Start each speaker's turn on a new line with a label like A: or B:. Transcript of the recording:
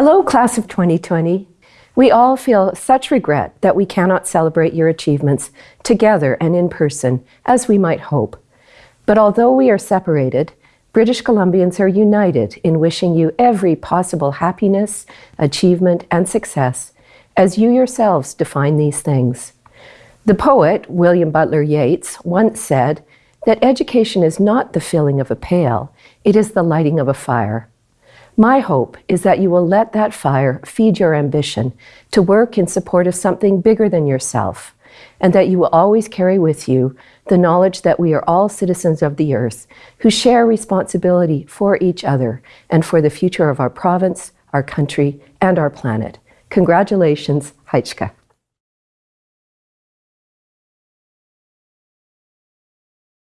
A: Hello, class of 2020. We all feel such regret that we cannot celebrate your achievements together and in person as we might hope. But although we are separated, British Columbians are united in wishing you every possible happiness, achievement, and success as you yourselves define these things. The poet, William Butler Yeats, once said that education is not the filling of a pail, it is the lighting of a fire. My hope is that you will let that fire feed your ambition to work in support of something bigger than yourself, and that you will always carry with you the knowledge that we are all citizens of the earth who share responsibility for each other and for the future of our province, our country, and our planet. Congratulations, Heichka.